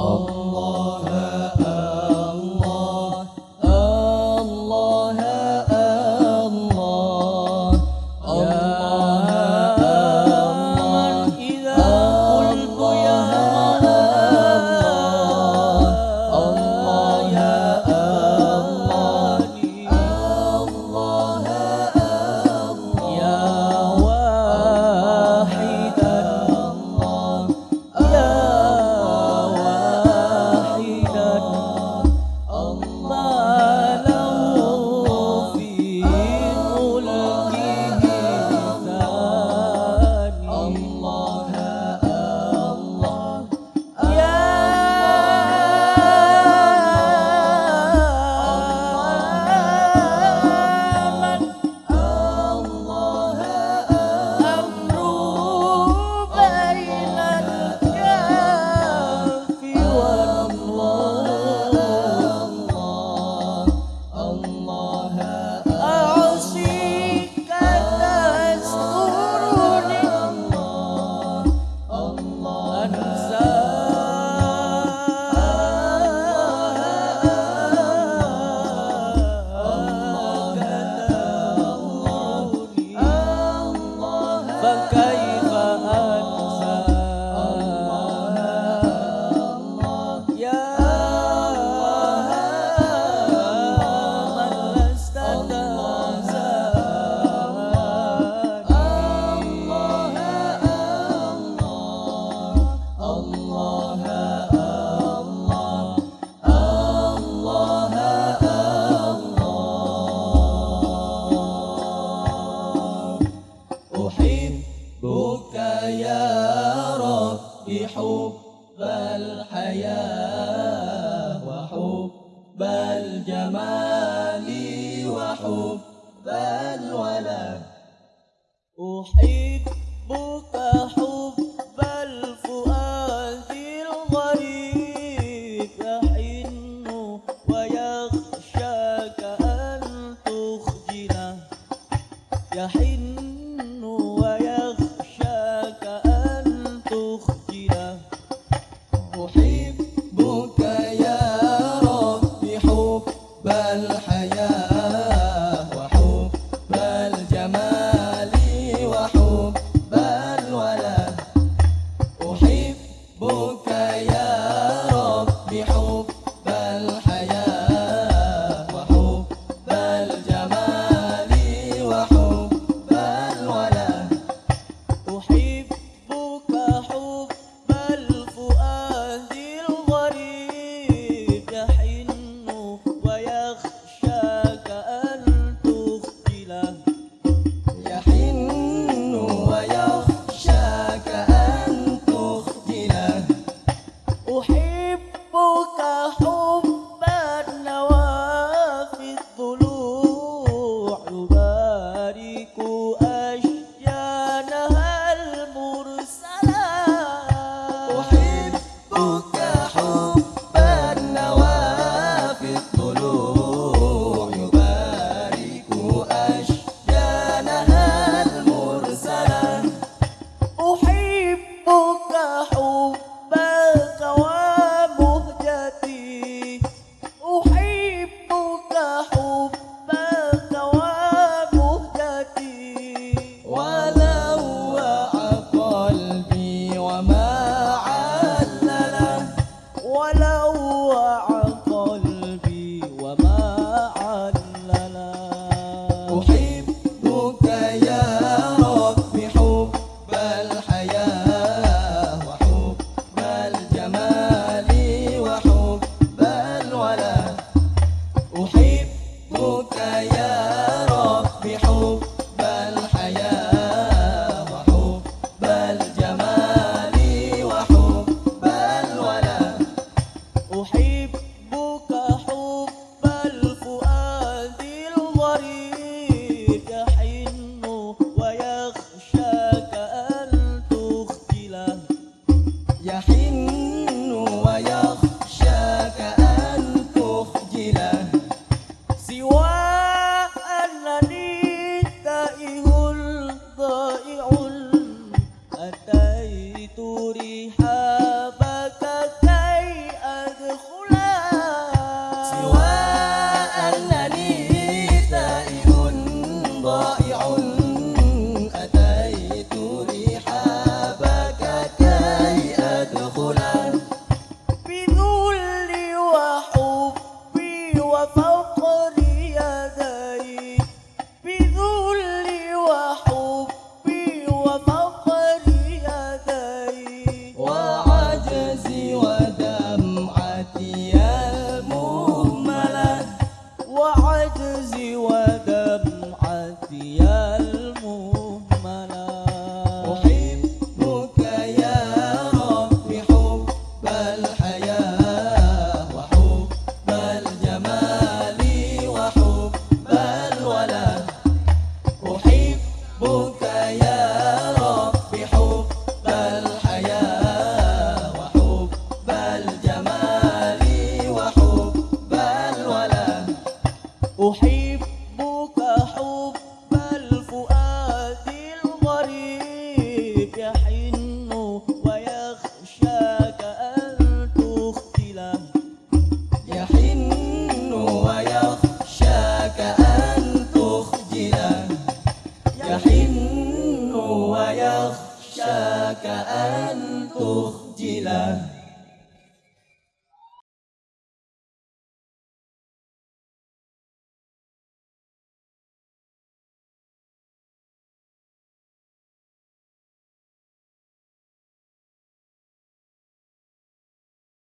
Oh. حب الحياة وحب الجمال وحب الولد أحيط يحن ويخشى كأن تخجله. سوى الذي تائه الضائع أتيت رحابك almu